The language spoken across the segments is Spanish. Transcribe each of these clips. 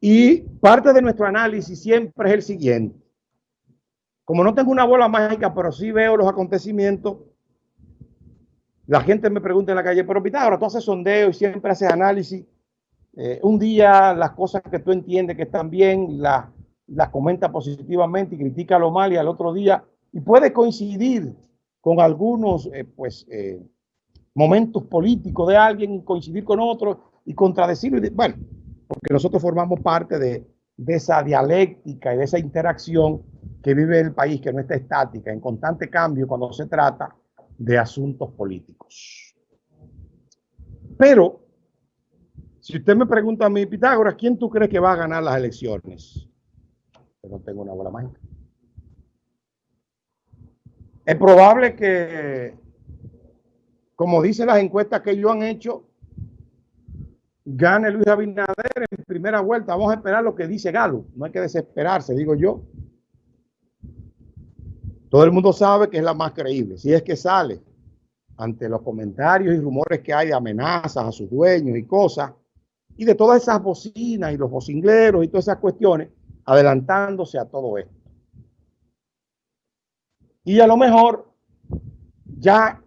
Y parte de nuestro análisis siempre es el siguiente. Como no tengo una bola mágica, pero sí veo los acontecimientos, la gente me pregunta en la calle, pero Pitágoras, tú haces sondeo y siempre haces análisis. Eh, un día las cosas que tú entiendes que están bien, las, las comenta positivamente y critica lo mal y al otro día, y puede coincidir con algunos eh, pues, eh, momentos políticos de alguien coincidir con otros y contradecirlo. bueno, porque nosotros formamos parte de, esa dialéctica y de esa interacción que vive el país, que no está estática, en constante cambio cuando se trata de asuntos políticos. Pero, si usted me pregunta a mí, Pitágoras, ¿quién tú crees que va a ganar las elecciones? No tengo una bola mágica. Es probable que, como dicen las encuestas que ellos han hecho, gane Luis Abinader en primera vuelta. Vamos a esperar lo que dice Galo. No hay que desesperarse, digo yo. Todo el mundo sabe que es la más creíble. Si es que sale ante los comentarios y rumores que hay de amenazas a sus dueños y cosas, y de todas esas bocinas y los bocingleros y todas esas cuestiones, adelantándose a todo esto. Y a lo mejor ya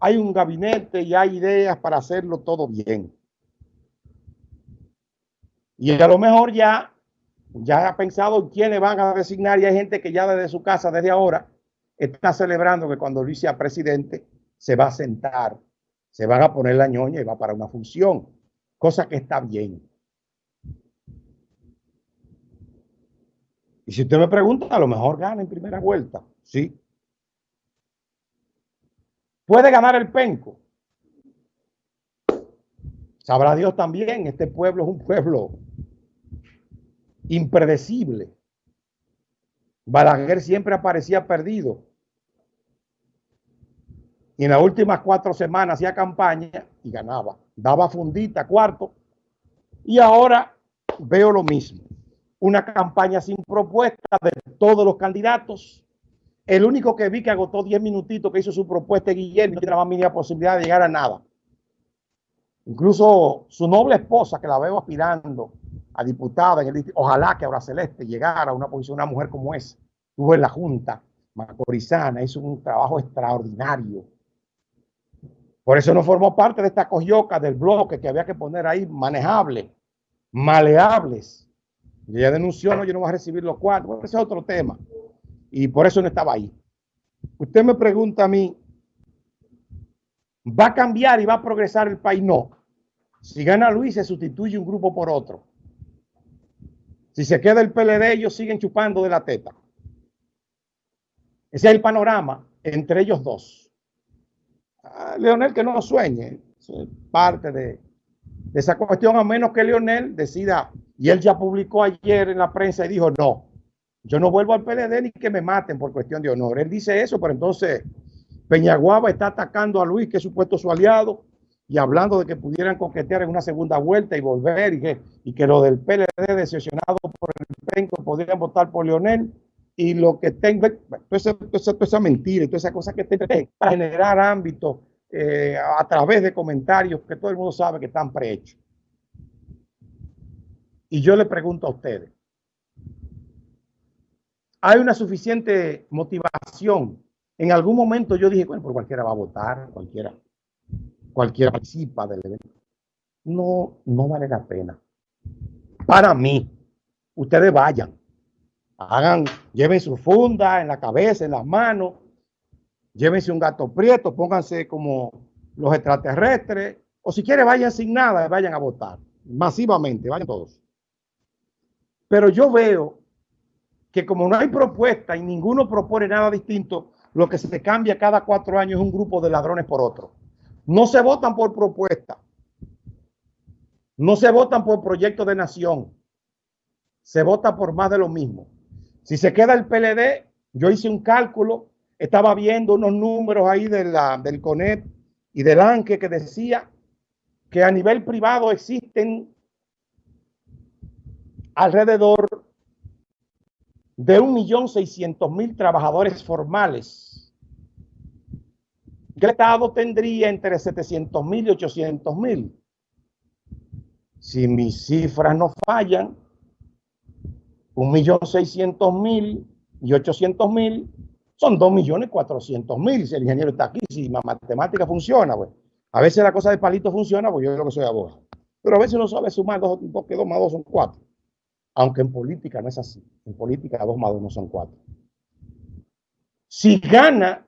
hay un gabinete y hay ideas para hacerlo todo bien. Y a lo mejor ya, ya ha pensado en quiénes van a designar y hay gente que ya desde su casa, desde ahora, está celebrando que cuando Luis sea presidente se va a sentar, se van a poner la ñoña y va para una función, cosa que está bien. Y si usted me pregunta, a lo mejor gana en primera vuelta, sí. Puede ganar el penco. Sabrá Dios también, este pueblo es un pueblo impredecible. Balaguer siempre aparecía perdido. Y en las últimas cuatro semanas hacía campaña y ganaba. Daba fundita, cuarto. Y ahora veo lo mismo. Una campaña sin propuesta de todos los candidatos el único que vi que agotó 10 minutitos que hizo su propuesta, Guillermo, no tiene más mínima posibilidad de llegar a nada. Incluso su noble esposa, que la veo aspirando a diputada en el ojalá que ahora Celeste llegara a una posición, una mujer como esa. Estuvo en la Junta Macorizana, hizo un trabajo extraordinario. Por eso no formó parte de esta coyoca del bloque que había que poner ahí manejable, maleables. Y ella denunció, no, yo no voy a recibir los cuatro. Bueno, ese es otro tema y por eso no estaba ahí. Usted me pregunta a mí, ¿va a cambiar y va a progresar el país? No. Si gana Luis, se sustituye un grupo por otro. Si se queda el PLD, ellos siguen chupando de la teta. Ese es el panorama entre ellos dos. Ah, Leonel que no sueñe, parte de, de esa cuestión, a menos que Leonel decida, y él ya publicó ayer en la prensa y dijo, no, yo no vuelvo al PLD ni que me maten por cuestión de honor. Él dice eso, pero entonces Peñaguaba está atacando a Luis, que es supuesto su aliado, y hablando de que pudieran coquetear en una segunda vuelta y volver, y que, y que lo del PLD decepcionado por el penco podrían votar por Leonel, y lo que tenga, toda esa, toda esa, mentira toda esa cosa que tenga para generar ámbito eh, a través de comentarios que todo el mundo sabe que están prehechos. Y yo le pregunto a ustedes, hay una suficiente motivación. En algún momento yo dije, bueno, por cualquiera va a votar, cualquiera, cualquiera participa del evento. No, no vale la pena. Para mí, ustedes vayan, hagan, lleven su funda en la cabeza, en las manos, llévense un gato prieto, pónganse como los extraterrestres, o si quieren vayan sin nada, vayan a votar, masivamente, vayan todos. Pero yo veo que como no hay propuesta y ninguno propone nada distinto, lo que se cambia cada cuatro años es un grupo de ladrones por otro. No se votan por propuesta. No se votan por proyecto de nación. Se vota por más de lo mismo. Si se queda el PLD, yo hice un cálculo, estaba viendo unos números ahí de la, del CONET y del ANQUE que decía que a nivel privado existen alrededor de 1.600.000 trabajadores formales. Estado tendría entre 700.000 y 800.000. Si mis cifras no fallan, 1.600.000 y 800.000 son 2.400.000. Si el ingeniero está aquí, si la matemática funciona, pues. A veces la cosa de palito funciona, pues yo creo que soy abogado. Pero a veces uno sabe sumar dos, dos que dos más dos son cuatro. Aunque en política no es así. En política dos más dos no son cuatro. Si gana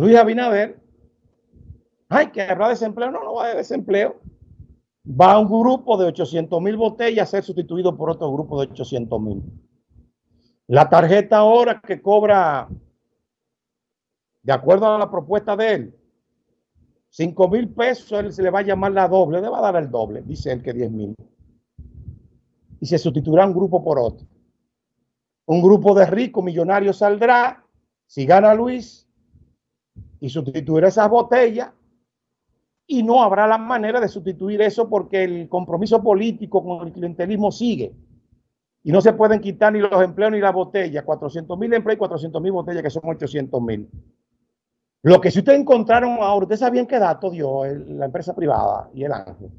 Luis Abinader, ay, que habrá desempleo. No, no va a haber desempleo. Va un grupo de 800 mil botellas a ser sustituido por otro grupo de 800 mil. La tarjeta ahora que cobra, de acuerdo a la propuesta de él, 5 mil pesos, él se le va a llamar la doble, le va a dar el doble, dice él que 10 mil. Y se sustituirá un grupo por otro. Un grupo de ricos millonarios saldrá, si gana Luis, y sustituirá esas botellas, y no habrá la manera de sustituir eso porque el compromiso político con el clientelismo sigue. Y no se pueden quitar ni los empleos ni las botellas. 400 mil empleos y 400 mil botellas, que son 800 mil. Lo que si ustedes encontraron ahora, ustedes sabían qué dato dio la empresa privada y el ángel.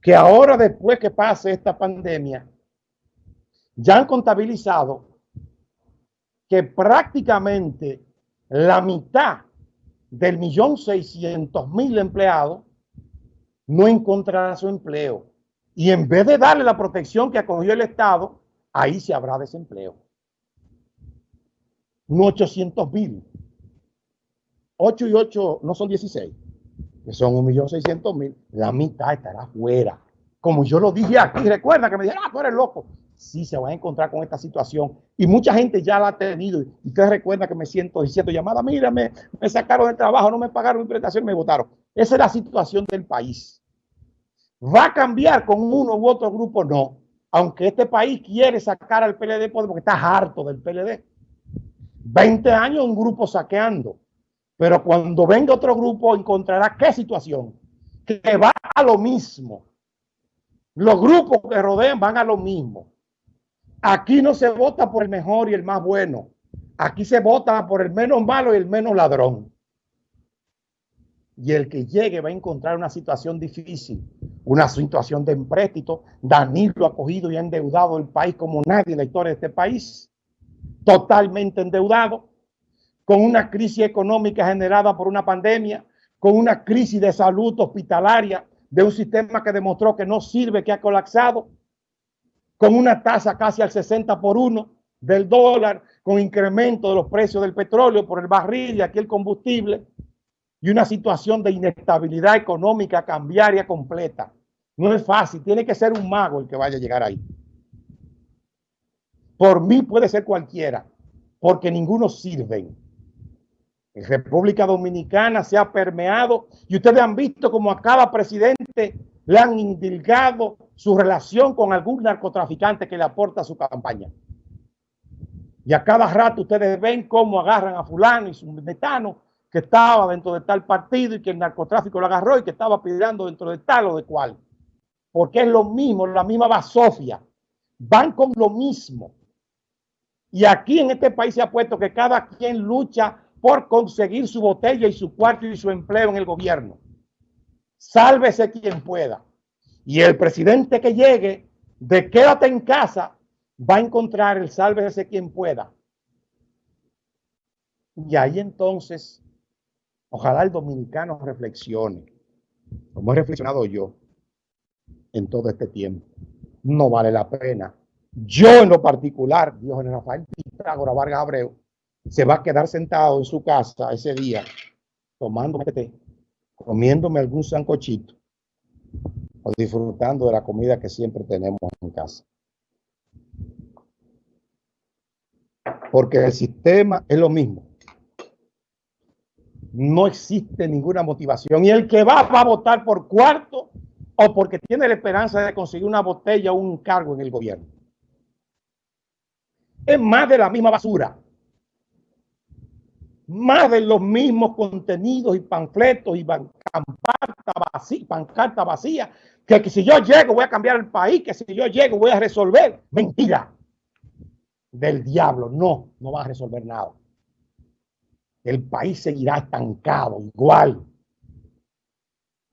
Que ahora, después que pase esta pandemia, ya han contabilizado que prácticamente la mitad del millón seiscientos mil empleados no encontrará su empleo. Y en vez de darle la protección que acogió el Estado, ahí se habrá desempleo. No 800 mil. 8 y 8 no son 16, que son 1.600.000. La mitad estará fuera. Como yo lo dije aquí, recuerda que me dijeron, ah, tú eres loco sí se va a encontrar con esta situación. Y mucha gente ya la ha tenido. Y usted recuerda que me siento diciendo llamada, mírame, me sacaron del trabajo, no me pagaron mi prestación, me votaron. Esa es la situación del país. ¿Va a cambiar con uno u otro grupo? No. Aunque este país quiere sacar al PLD porque está harto del PLD. 20 años un grupo saqueando. Pero cuando venga otro grupo encontrará qué situación. Que va a lo mismo. Los grupos que rodean van a lo mismo. Aquí no se vota por el mejor y el más bueno. Aquí se vota por el menos malo y el menos ladrón. Y el que llegue va a encontrar una situación difícil, una situación de empréstito. Danilo ha cogido y ha endeudado el país como nadie en la historia de este país. Totalmente endeudado, con una crisis económica generada por una pandemia, con una crisis de salud hospitalaria, de un sistema que demostró que no sirve, que ha colapsado con una tasa casi al 60 por uno del dólar, con incremento de los precios del petróleo por el barril y aquí el combustible, y una situación de inestabilidad económica cambiaria completa. No es fácil, tiene que ser un mago el que vaya a llegar ahí. Por mí puede ser cualquiera, porque ninguno sirve. En República Dominicana se ha permeado y ustedes han visto como a cada presidente le han indilgado su relación con algún narcotraficante que le aporta a su campaña. Y a cada rato ustedes ven cómo agarran a fulano y su metano que estaba dentro de tal partido y que el narcotráfico lo agarró y que estaba pidiendo dentro de tal o de cual. Porque es lo mismo, la misma basofia. Van con lo mismo. Y aquí en este país se ha puesto que cada quien lucha por conseguir su botella y su cuarto y su empleo en el gobierno. Sálvese quien pueda. Y el presidente que llegue de quédate en casa va a encontrar el sálvese quien pueda. Y ahí entonces, ojalá el dominicano reflexione, como he reflexionado yo en todo este tiempo. No vale la pena. Yo en lo particular, Dios en Rafael Pitágora Vargas Abreu, se va a quedar sentado en su casa ese día tomando té comiéndome algún sancochito disfrutando de la comida que siempre tenemos en casa. Porque el sistema es lo mismo. No existe ninguna motivación. Y el que va, a votar por cuarto o porque tiene la esperanza de conseguir una botella o un cargo en el gobierno. Es más de la misma basura más de los mismos contenidos y panfletos y pancarta vacía, pancarta vacía, que, si yo llego voy a cambiar el país, que si yo llego voy a resolver. Mentira del diablo. No, no va a resolver nada. El país seguirá estancado igual.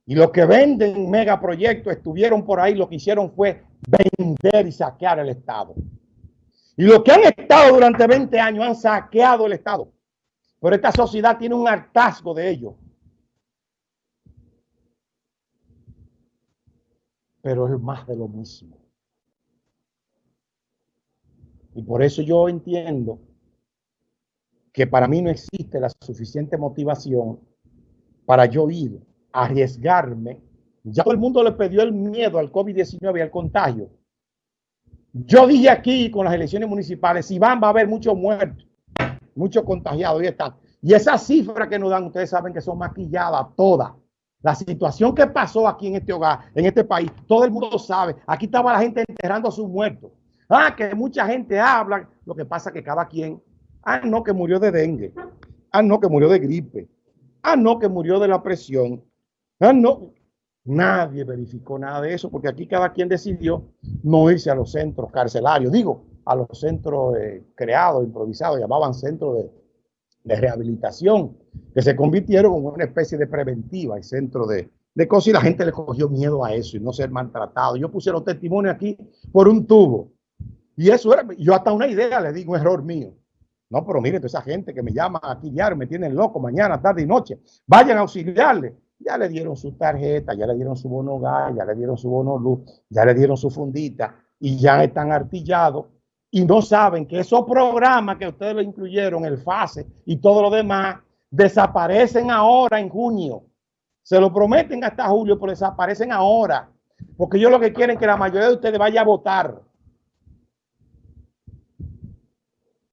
Y los que venden megaproyectos estuvieron por ahí, lo que hicieron fue vender y saquear el Estado. Y los que han estado durante 20 años han saqueado el Estado. Pero esta sociedad tiene un hartazgo de ello. Pero es más de lo mismo. Y por eso yo entiendo que para mí no existe la suficiente motivación para yo ir a arriesgarme. Ya todo el mundo le pidió el miedo al COVID-19 y al contagio. Yo dije aquí con las elecciones municipales, si van va a haber muchos muertos, muchos contagiados y están. Y esas cifras que nos dan, ustedes saben que son maquilladas todas. La situación que pasó aquí en este hogar, en este país, todo el mundo sabe. Aquí estaba la gente enterrando a sus muertos. Ah, que mucha gente habla. Lo que pasa que cada quien, ah, no, que murió de dengue. Ah, no, que murió de gripe. Ah, no, que murió de la presión. Ah, no. Nadie verificó nada de eso porque aquí cada quien decidió no irse a los centros carcelarios. Digo, a los centros eh, creados, improvisados, llamaban centros de rehabilitación, que se convirtieron en una especie de preventiva y centro de, de cosas y la gente le cogió miedo a eso y no ser maltratado. Yo puse los testimonios aquí por un tubo. Y eso era, yo hasta una idea le digo, un error mío. No, pero miren, toda esa gente que me llama aquí diario, me tienen loco mañana, tarde y noche. Vayan a auxiliarle. Ya le dieron su tarjeta, ya le dieron su bono gas, ya le dieron su bono luz, ya le dieron su fundita y ya están artillados y no saben que esos programas que ustedes lo incluyeron, el FASE y todo lo demás, desaparecen ahora en junio. Se lo prometen hasta julio, pero desaparecen ahora. Porque ellos lo que quieren es que la mayoría de ustedes vaya a votar.